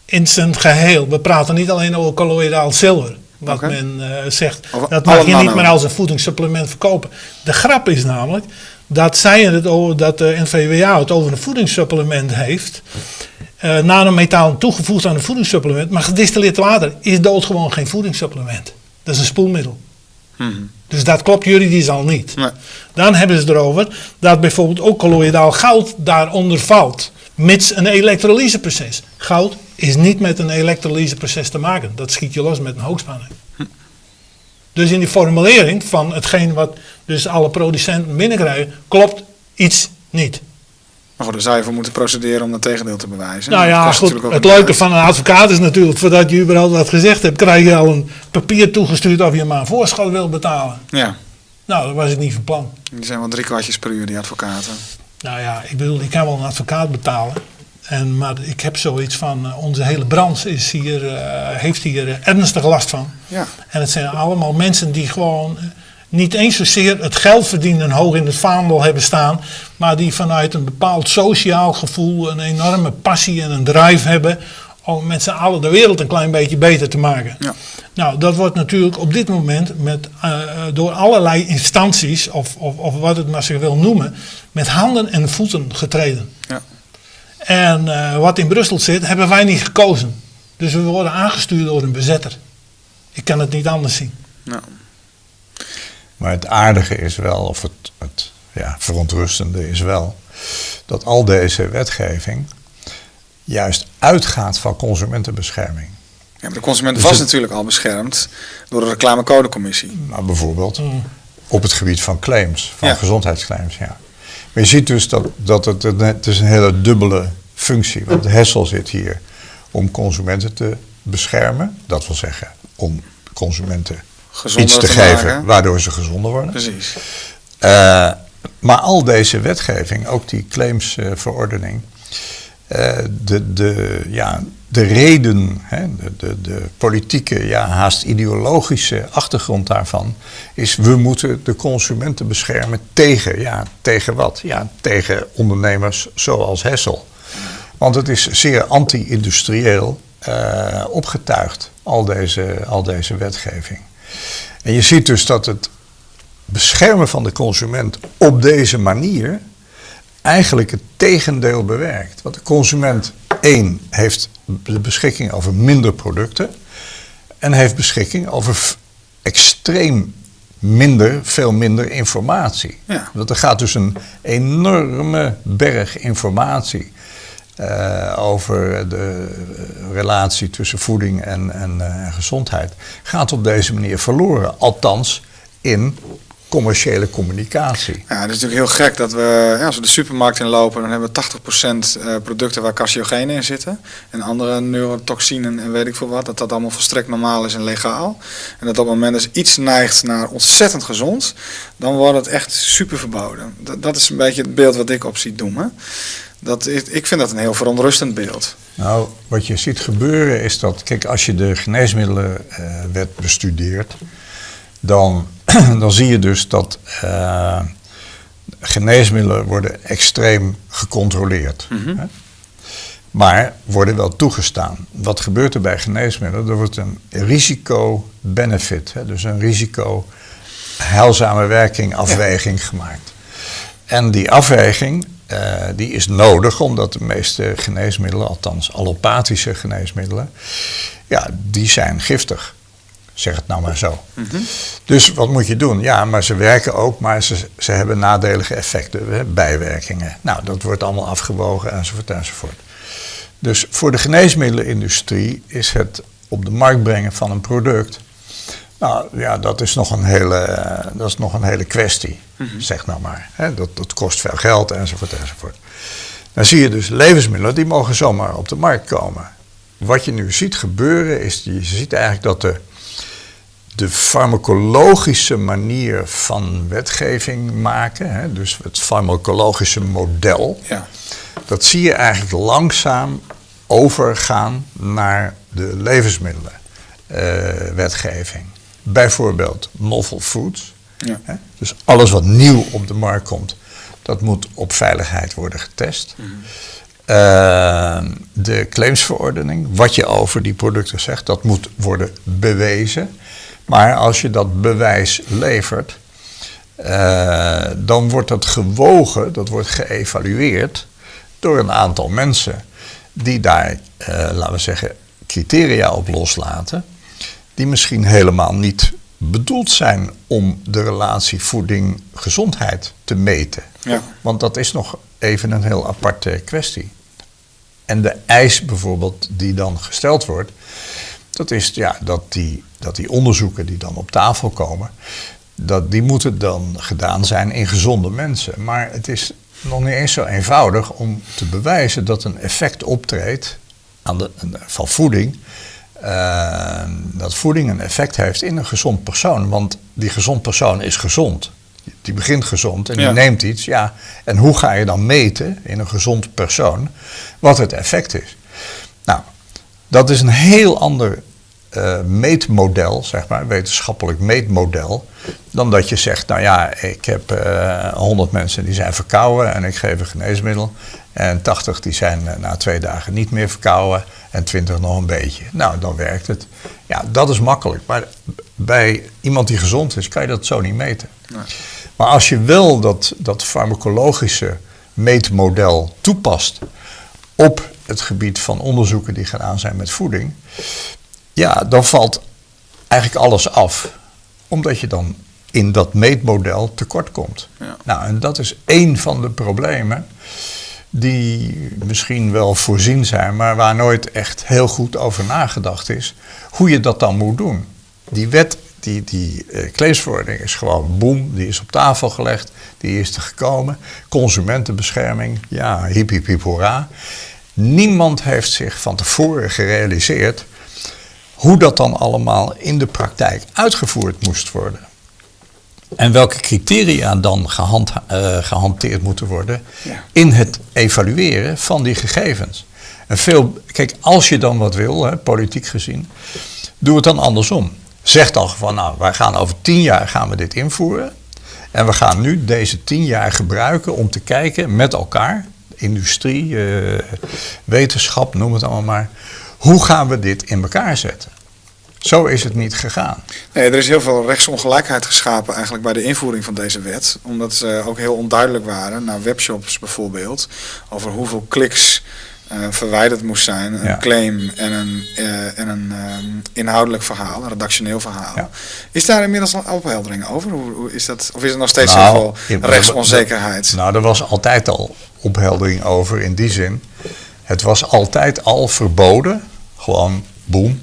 in zijn geheel. We praten niet alleen over colloïdaal zilver. Wat men eh, zegt, dat mag je niet meer als een voedingssupplement verkopen. De grap is namelijk dat zij het over, dat de NVWA het over een voedingssupplement heeft. eh nanometalen toegevoegd aan een voedingssupplement. Maar gedistilleerd water is doodgewoon geen voedingssupplement. Dat is een spoelmiddel. Mhm. Dus dat klopt juridisch al niet. Nee. Dan hebben ze erover dat bijvoorbeeld ook colloïdaal goud daaronder valt. Mits een elektrolyseproces. Goud is niet met een elektrolyseproces te maken. Dat schiet je los met een hoogspanning. Dus in die formulering van hetgeen wat dus alle producenten binnenkrijgen, klopt iets niet. Maar goed, daar zou je voor moeten procederen om het tegendeel te bewijzen. Nou Dat ja, goed. Het leuke van een advocaat is natuurlijk, voordat je überhaupt wat gezegd hebt, krijg je al een papier toegestuurd of je maar een voorschot wil betalen. Ja, Nou, dat was ik niet van plan. die zijn wel drie kwartjes per uur, die advocaten. Nou ja, ik bedoel, ik kan wel een advocaat betalen. En, maar ik heb zoiets van, eh, onze hele branche is hier, eh, heeft hier eh, ernstig last van. Ja. En het zijn allemaal mensen die gewoon niet eens zozeer het geld verdienen hoog in het vaandel hebben staan. Maar die vanuit een bepaald sociaal gevoel een enorme passie en een drive hebben. Om met z'n allen de wereld een klein beetje beter te maken. Ja. Nou, dat wordt natuurlijk op dit moment met, door allerlei instanties, of, of, of wat het maar zich wil noemen, met handen en voeten getreden. Ja. En eh, wat in Brussel zit, hebben wij niet gekozen. Dus we worden aangestuurd door een bezetter. Ik kan het niet anders zien. Nou, Maar het aardige is wel, of het, het ja, verontrustende is wel, dat al deze wetgeving juist uitgaat van consumentenbescherming. Ja, maar de consument Dus was het- natuurlijk al beschermd door de reclamecodecommissie. Maar bijvoorbeeld op het gebied van claims, van Ja. gezondheidsclaims. Ja. Maar je ziet dus dat, dat het, het is een hele dubbele functie. Want Hessel zit hier om consumenten te beschermen. Dat wil zeggen, om consumenten Gezonder iets te, te geven maken. waardoor ze gezonder worden. Precies. Eh, maar al deze wetgeving, ook die claimsverordening, eh, de, de, ja, de reden, hè, de, de, de politieke, ja, haast ideologische achtergrond daarvan, is we moeten de consumenten beschermen tegen, ja, tegen wat? Ja, tegen ondernemers zoals Hessel. Want het is zeer anti-industrieel eh, opgetuigd, al deze, al deze wetgeving. En je ziet dus dat het beschermen van de consument op deze manier eigenlijk het tegendeel bewerkt. Want de consument, één, heeft de beschikking over minder producten en heeft beschikking over extreem minder, veel minder informatie. Ja. Want er gaat dus een enorme berg informatie eh, over de eh, relatie tussen voeding en, en eh, gezondheid. Gaat op deze manier verloren. Althans in commerciële communicatie. Ja, het is natuurlijk heel gek dat we, ja, als we de supermarkt inlopen, dan hebben we 80% eh, producten waar carcinogenen in zitten. En andere neurotoxinen en weet ik veel wat. Dat dat allemaal volstrekt normaal is en legaal. En dat op het moment dat iets neigt naar ontzettend gezond, dan wordt het echt super verboden. Dat, dat is een beetje het beeld wat ik op zie doen. Dat, is- ik vind dat een heel verontrustend beeld. Nou, wat je ziet gebeuren is dat, kijk, als je de geneesmiddelenwet bestudeert, dan, dan zie je dus dat eh, geneesmiddelen worden extreem gecontroleerd. Hè? Maar worden wel toegestaan. Wat gebeurt er bij geneesmiddelen? Er wordt een risico-benefit, dus een risico-heilzame werking afweging gemaakt. En die afweging eh, die is nodig omdat de meeste geneesmiddelen, althans allopathische geneesmiddelen, ja, die zijn giftig. Zeg het nou maar zo. Dus wat moet je doen? Ja, maar ze werken ook, maar ze, ze hebben nadelige effecten, hè, bijwerkingen. Nou, dat wordt allemaal afgewogen enzovoort enzovoort. Dus voor de geneesmiddelenindustrie is het op de markt brengen van een product. Nou ja, dat is nog een hele, dat is nog een hele kwestie, zeg nou maar. Hè, dat, dat kost veel geld enzovoort enzovoort. Dan zie je dus levensmiddelen die mogen zomaar op de markt komen. Wat je nu ziet gebeuren is, je ziet eigenlijk dat de, de farmacologische manier van wetgeving maken, hè, dus het farmacologische model, Ja. dat zie je eigenlijk langzaam overgaan naar de levensmiddelenwetgeving. Bijvoorbeeld novel foods. Ja. Hè? Dus alles wat nieuw op de markt komt, dat moet op veiligheid worden getest. Eh, de claimsverordening, wat je over die producten zegt, dat moet worden bewezen. Maar als je dat bewijs levert, eh, dan wordt dat gewogen, dat wordt geëvalueerd door een aantal mensen die daar, eh, laten we zeggen, criteria op loslaten, die misschien helemaal niet bedoeld zijn om de relatie voeding-gezondheid te meten. Ja. Want dat is nog even een heel aparte kwestie. En de eis bijvoorbeeld die dan gesteld wordt, dat is ja, dat, die, dat die onderzoeken die dan op tafel komen, dat die moeten dan gedaan zijn in gezonde mensen. Maar het is nog niet eens zo eenvoudig om te bewijzen dat een effect optreedt aan de, van voeding. eh, dat voeding een effect heeft in een gezond persoon. Want die gezond persoon is gezond. Die begint gezond en die Ja. neemt iets. Ja, en hoe ga je dan meten in een gezond persoon wat het effect is? Dat is een heel ander eh, meetmodel, zeg maar, wetenschappelijk meetmodel, dan dat je zegt, nou ja, ik heb eh 100 mensen die zijn verkouden en ik geef een geneesmiddel. En 80 die zijn eh, na twee dagen niet meer verkouden en 20 nog een beetje. Nou, dan werkt het. Ja, dat is makkelijk. Maar bij iemand die gezond is, kan je dat zo niet meten. Nee. Maar als je wel dat, dat farmacologische meetmodel toepast op het gebied van onderzoeken die gedaan zijn met voeding, ja, dan valt eigenlijk alles af. Omdat je dan in dat meetmodel tekort komt. Ja. Nou, en dat is één van de problemen die misschien wel voorzien zijn, maar waar nooit echt heel goed over nagedacht is, hoe je dat dan moet doen. Die wet, die, die uh, is gewoon boem, die is op tafel gelegd, die is er gekomen. Consumentenbescherming, ja, hiep hiep hiep hoera. Niemand heeft zich van tevoren gerealiseerd hoe dat dan allemaal in de praktijk uitgevoerd moest worden. En welke criteria dan gehand, uh, gehanteerd moeten worden Ja. in het evalueren van die gegevens. En veel, kijk, als je dan wat wil, hè, politiek gezien, doe het dan andersom. Zeg dan van, nou, wij gaan over tien jaar gaan we dit invoeren. En we gaan nu deze tien jaar gebruiken om te kijken met elkaar, industrie, eh, wetenschap, noem het allemaal maar, hoe gaan we dit in elkaar zetten? Zo is het niet gegaan. Nee, er is heel veel rechtsongelijkheid geschapen eigenlijk bij de invoering van deze wet. Omdat ze ook heel onduidelijk waren, naar webshops bijvoorbeeld, over hoeveel kliks eh, verwijderd moest zijn. Een Ja. claim en een, eh, en een inhoudelijk verhaal, een redactioneel verhaal. Ja. Is daar inmiddels al opheldering over? Hoe, hoe is dat, of is er nog steeds Nou, heel veel rechtsonzekerheid? Nou, er was altijd al opheldering over in die zin. Het was altijd al verboden, gewoon boem,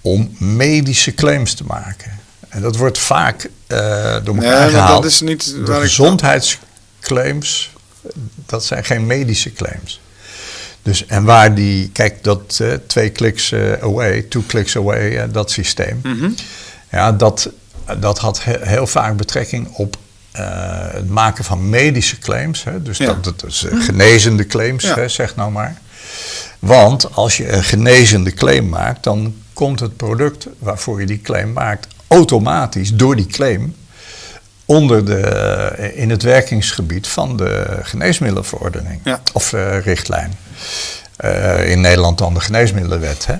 om medische claims te maken. En dat wordt vaak eh, door Nee, elkaar maar gehaald. dat is niet de waar ik- gezondheidsclaims, dat zijn geen medische claims. Dus, en waar die, kijk, dat eh, twee kliks eh, away, two clicks away, eh, dat systeem. Mhm. Ja, dat, dat had he- heel vaak betrekking op het maken van medische claims. Hè? Dus Ja. dat, dat is eh, genezende claims, Ja. hè, zeg nou maar. Want als je een genezende claim maakt, dan komt het product waarvoor je die claim maakt automatisch door die claim onder de, eh, in het werkingsgebied van de geneesmiddelenverordening Ja. of eh, richtlijn. Eh, in Nederland dan de geneesmiddelenwet. Hè?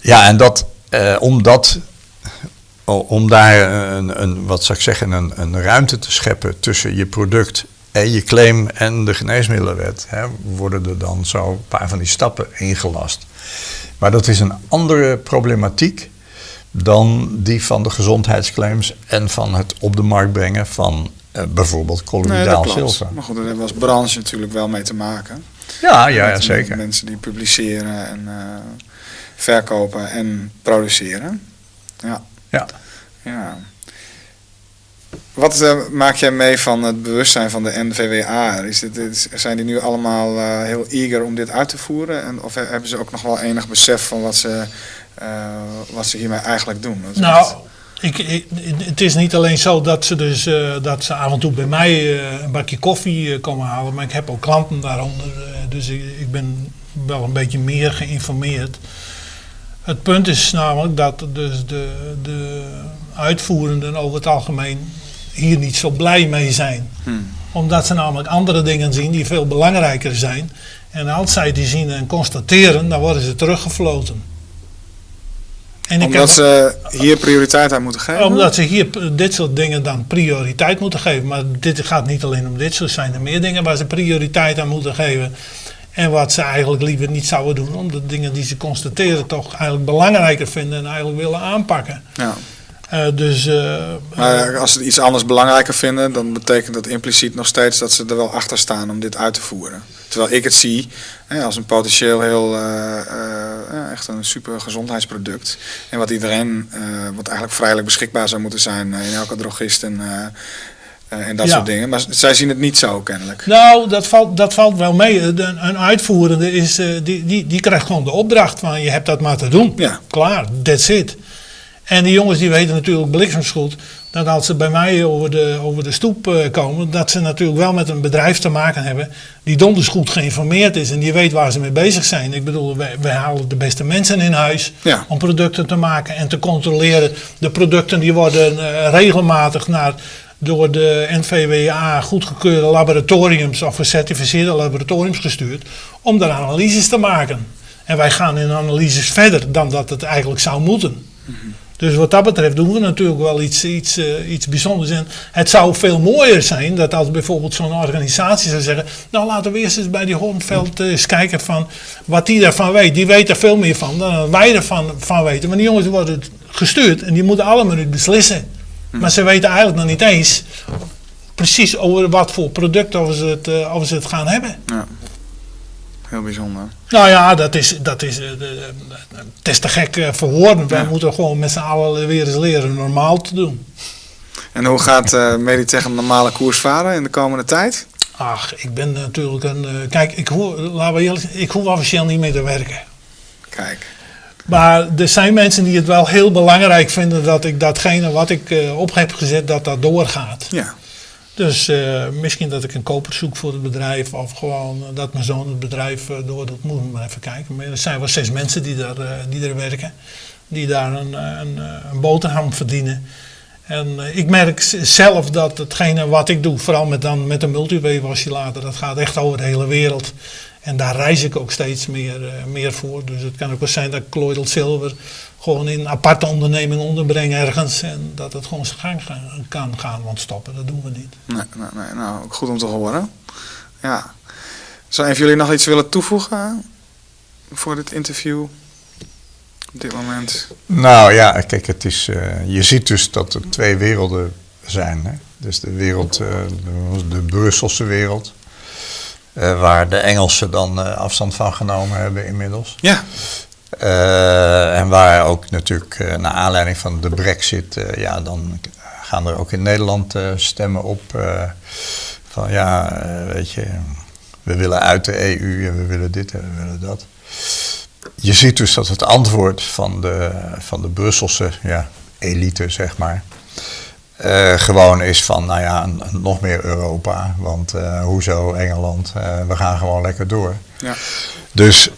Ja, en dat, eh, om dat, o- om daar een, een, wat zou ik zeggen, een, een ruimte te scheppen tussen je product en je claim en de geneesmiddelenwet, hè, worden er dan zo een paar van die stappen ingelast. Maar dat is een andere problematiek dan die van de gezondheidsclaims en van het op de markt brengen van eh, bijvoorbeeld Nee, dat colloïdaal klopt. zilver. Maar goed, daar hebben we als branche natuurlijk wel mee te maken. Ja, ja, ja, Met zeker. Mensen die publiceren en eh, verkopen en produceren. Ja. Ja. ja. Wat eh, maak jij mee van het bewustzijn van de NVWA? Is dit, is- zijn die nu allemaal eh, heel eager om dit uit te voeren? En, of he- hebben ze ook nog wel enig besef van wat ze, eh, wat ze hiermee eigenlijk doen? Nou, echt- ik, ik- het is niet alleen zo dat ze, dus, dat ze af en toe bij mij een bakje koffie komen halen, maar ik heb ook klanten daaronder. dus ik, ik ben wel een beetje meer geïnformeerd. Het punt is namelijk dat dus de, de uitvoerenden over het algemeen hier niet zo blij mee zijn. Hmm. Omdat ze namelijk andere dingen zien die veel belangrijker zijn. En als zij die zien en constateren, dan worden ze teruggefloten. En Omdat ze hier prioriteit aan moeten geven? omdat ze hier dit soort dingen dan prioriteit moeten geven. Maar dit gaat niet alleen om dit, zo zijn er meer dingen waar ze prioriteit aan moeten geven. En wat ze eigenlijk liever niet zouden doen, omdat dingen die ze constateren toch eigenlijk belangrijker vinden en eigenlijk willen aanpakken. Ja. Eh, dus eh, Maar als ze iets anders belangrijker vinden, dan betekent dat impliciet nog steeds dat ze er wel achter staan om dit uit te voeren. Terwijl ik het zie hè, als een potentieel heel, eh, echt een super gezondheidsproduct. En wat iedereen, wat eigenlijk vrijelijk beschikbaar zou moeten zijn in elke drogist en, en dat Ja. soort dingen. Maar zij zien het niet zo kennelijk. Nou, dat valt, dat valt wel mee. De- een uitvoerende is, eh, die, die, die krijgt gewoon de opdracht van je hebt dat maar te doen. Ja. Klaar, that's it. En die jongens die weten natuurlijk bliksemsgoed dat als ze bij mij over de, over de stoep eh, komen, dat ze natuurlijk wel met een bedrijf te maken hebben die donders goed geïnformeerd is en die weet waar ze mee bezig zijn. Ik bedoel, wij, wij halen de beste mensen in huis Ja. om producten te maken en te controleren. De producten die worden eh, regelmatig naar door de NVWA goedgekeurde laboratoriums of gecertificeerde laboratoriums gestuurd om daar analyses te maken. En wij gaan in analyses verder dan dat het eigenlijk zou moeten. Dus wat dat betreft doen we natuurlijk wel iets, iets, eh, iets bijzonders. En het zou veel mooier zijn dat als bijvoorbeeld zo'n organisatie zou zeggen... nou laten we eerst eens bij die Hornveld eh, eens kijken van wat die daarvan weet. Die weet er veel meer van dan wij ervan van weten. Maar die jongens worden gestuurd en die moeten allemaal nu beslissen. Maar ze weten eigenlijk nog niet eens precies over wat voor product of ze het, uh, of ze het gaan hebben. Ja. Heel bijzonder. Nou ja, dat is, dat is, uh, het is te gek uh, voor woorden. Wij moeten gewoon met z'n allen weer eens leren normaal te doen. En hoe gaat uh, Meditech een normale koers varen in de komende tijd? Ach, ik ben natuurlijk een. Kijk, ik hoef, laten we eerlijk, ik hoef officieel niet meer te werken. Kijk. Maar er zijn mensen die het wel heel belangrijk vinden dat ik datgene wat ik uh, op heb gezet, dat dat doorgaat. Ja. Dus uh, misschien dat ik een koper zoek voor het bedrijf of gewoon dat mijn zoon het bedrijf door doet. Moet ik maar even kijken. Maar er zijn wel zes mensen die, daar, die er werken, die daar een, een, een boterham verdienen. En uh, ik merk zelf dat hetgene wat ik doe, vooral met, dan, met de multiwave oscillator, dat gaat echt over de hele wereld. En daar reis ik ook steeds meer, uh, meer voor. Dus het kan ook wel zijn dat ik Colloidal Silver gewoon in een aparte onderneming onderbreng ergens. En dat het gewoon zijn gang gaan, kan gaan, want stoppen, dat doen we niet. Nee, nee, nee, nou, goed om te horen. Ja. Zou een van jullie nog iets willen toevoegen voor dit interview? op dit moment? Nou ja, kijk, het is, uh, je ziet dus dat er twee werelden zijn. Hè? Dus de wereld, uh, de, de, Brusselse wereld, uh, waar de Engelsen dan afstand van genomen hebben inmiddels. Ja. en waar ook natuurlijk naar aanleiding van de brexit, ja, dan gaan er ook in Nederland stemmen op van ja, weet je, we willen uit de EU en we willen dit en we willen dat je ziet dus dat het antwoord van de, van de Brusselse ja, elite, zeg maar, uh, gewoon is van, nou ja, nog meer Europa. Want uh, hoezo Engeland? Uh, we gaan gewoon lekker door. Ja. Dus,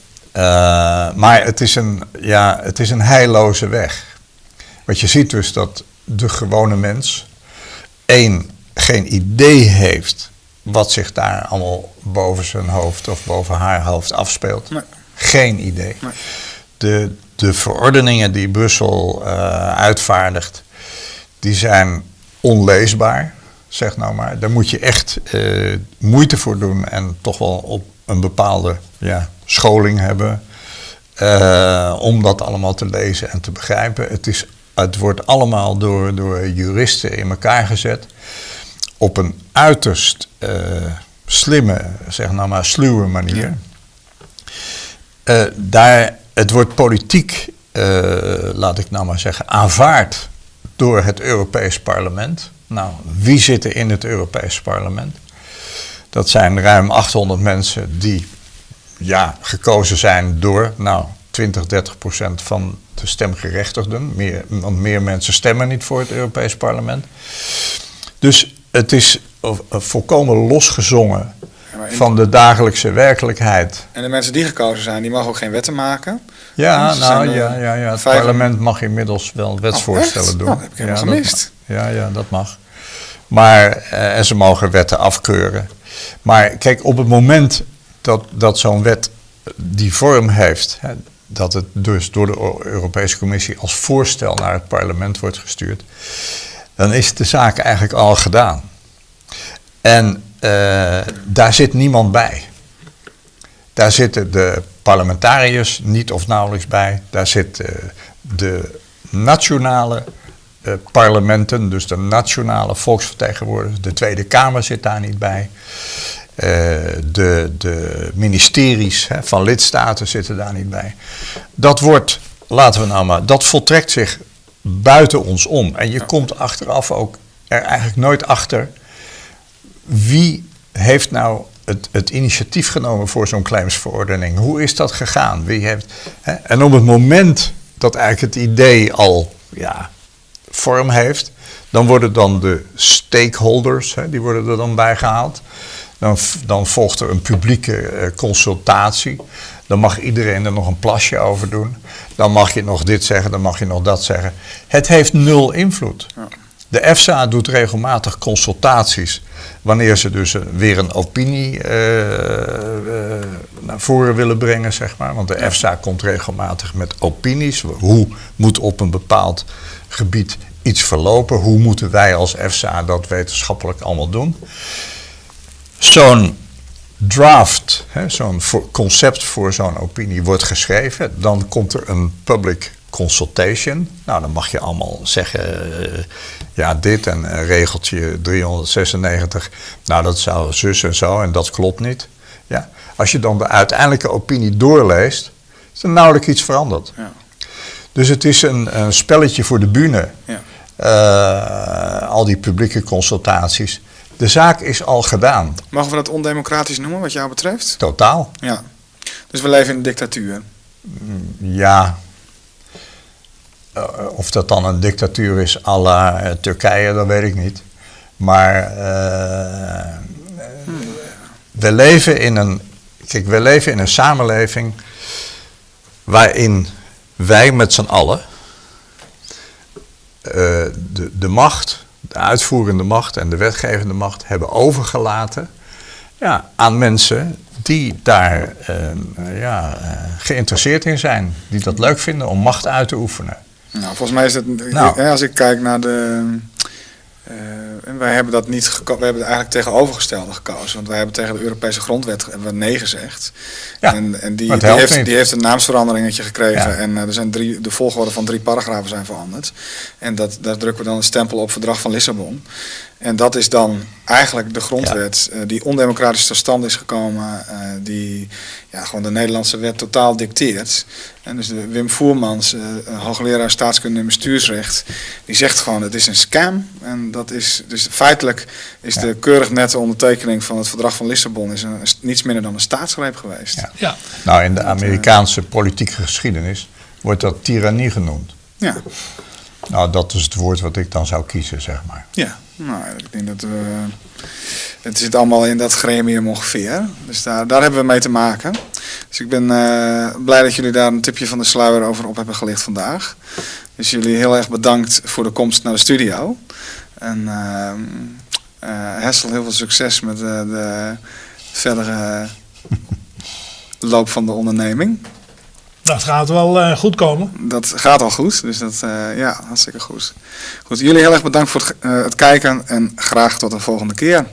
maar het is, een, ja, het is een heilloze weg. Want je ziet dus dat de gewone mens, één, geen idee heeft wat zich daar allemaal boven zijn hoofd of boven haar hoofd afspeelt. Nee. Geen idee. Nee. De, de verordeningen die Brussel uitvaardigt, die zijn onleesbaar, zeg nou maar. Daar moet je echt uh, moeite voor doen en toch wel op een bepaalde ja, scholing hebben. Uh, om dat allemaal te lezen en te begrijpen. Het, is, het wordt allemaal door, door juristen in elkaar gezet. Op een uiterst slimme, zeg nou maar, sluwe manier. Daar, het wordt politiek, laat ik nou maar zeggen, aanvaard door het Europees Parlement. Nou, wie zitten in het Europees Parlement? Dat zijn ruim 800 mensen die ja, gekozen zijn door nou, 20, 30 procent van de stemgerechtigden. Meer, want meer mensen stemmen niet voor het Europees Parlement. Dus het is volkomen losgezongen van de dagelijkse werkelijkheid. En de mensen die gekozen zijn, die mogen ook geen wetten maken? Ja, nou ja, ja, ja. het parlement mag inmiddels wel wetsvoorstellen oh, doen. Nou, dat heb ik ja, gemist. Dat, ja, ja, dat mag. Maar, uh, en ze mogen wetten afkeuren. Maar kijk, op het moment dat, dat zo'n wet die vorm heeft, hè, dat het dus door de Europese Commissie als voorstel naar het parlement wordt gestuurd, dan is de zaak eigenlijk al gedaan. En uh, daar zit niemand bij. Daar zitten de parlementariërs niet of nauwelijks bij. Daar zitten uh, de nationale uh, parlementen, dus de nationale volksvertegenwoordigers. De Tweede Kamer zit daar niet bij. de, de ministeries hè, van lidstaten zitten daar niet bij. Dat wordt, laten we nou maar, dat voltrekt zich buiten ons om. En je komt achteraf ook er eigenlijk nooit achter wie heeft nou het, het initiatief genomen voor zo'n claimsverordening? Hoe is dat gegaan? Wie heeft, hè? En op het moment dat eigenlijk het idee al ja, vorm heeft, dan worden dan de stakeholders, hè, die worden er dan bij gehaald. Dan, dan volgt er een publieke uh, consultatie. Dan mag iedereen er nog een plasje over doen. Dan mag je nog dit zeggen, dan mag je nog dat zeggen. Het heeft nul invloed. Ja. De EFSA doet regelmatig consultaties wanneer ze dus weer een opinie uh, uh, naar voren willen brengen, zeg maar. Want de EFSA komt regelmatig met opinies. Hoe moet op een bepaald gebied iets verlopen? Hoe moeten wij als EFSA dat wetenschappelijk allemaal doen? Zo'n draft, zo'n concept voor zo'n opinie wordt geschreven. Dan komt er een public consultation. Nou, dan mag je allemaal zeggen, uh, ja, dit en regeltje 396, nou, dat zou zus en zo en dat klopt niet. Ja. Als je dan de uiteindelijke opinie doorleest, is er nauwelijks iets veranderd. Ja. Dus het is een, een, spelletje voor de bühne. Ja. Uh, al die publieke consultaties. De zaak is al gedaan. Mogen we dat ondemocratisch noemen, wat jou betreft? Totaal. Ja. Dus we leven in een dictatuur. Ja. Uh, of dat dan een dictatuur is à la uh, Turkije, dat weet ik niet. Maar hmm. we leven in een. Kijk, we leven in een samenleving waarin wij met z'n allen de, de macht de uitvoerende macht en de wetgevende macht hebben overgelaten ja, aan mensen die daar ja, geïnteresseerd in zijn, die dat leuk vinden om macht uit te oefenen. Nou, volgens mij is het, nou. als ik kijk naar de, uh, wij hebben dat niet we hebben het eigenlijk tegenovergestelde gekozen. Want wij hebben tegen de Europese grondwet hebben we nee gezegd. Ja, en en die, die, heeft, die heeft een naamsveranderingetje gekregen. En uh, er zijn drie, de volgorde van drie paragrafen zijn veranderd. En dat, daar drukken we dan een stempel op verdrag van Lissabon. En dat is dan eigenlijk de grondwet ja. uh, die ondemocratisch tot stand is gekomen, uh, die ja, gewoon de Nederlandse wet totaal dicteert. En dus de Wim Voermans, uh, hoogleraar staatskunde en bestuursrecht, die zegt gewoon het is een scam. En dat is dus feitelijk is ja. de keurig nette ondertekening van het verdrag van Lissabon is, een, is niets minder dan een staatsgreep geweest. Ja. ja. Nou, in de Amerikaanse politieke geschiedenis wordt dat tirannie genoemd. Ja. Nou, dat is het woord wat ik dan zou kiezen, zeg maar. Ja, nou, ik denk dat we. Het zit allemaal in dat gremium ongeveer. Dus daar, daar hebben we mee te maken. Dus ik ben uh, blij dat jullie daar een tipje van de sluier over op hebben gelicht vandaag. Dus jullie heel erg bedankt voor de komst naar de studio. En uh, uh, Hessel, heel veel succes met de verdere loop van de onderneming. Dat gaat wel uh, goed komen. Dat gaat al goed, dus dat, uh, ja, hartstikke goed. Goed, jullie heel erg bedankt voor het, uh, het kijken en graag tot de volgende keer.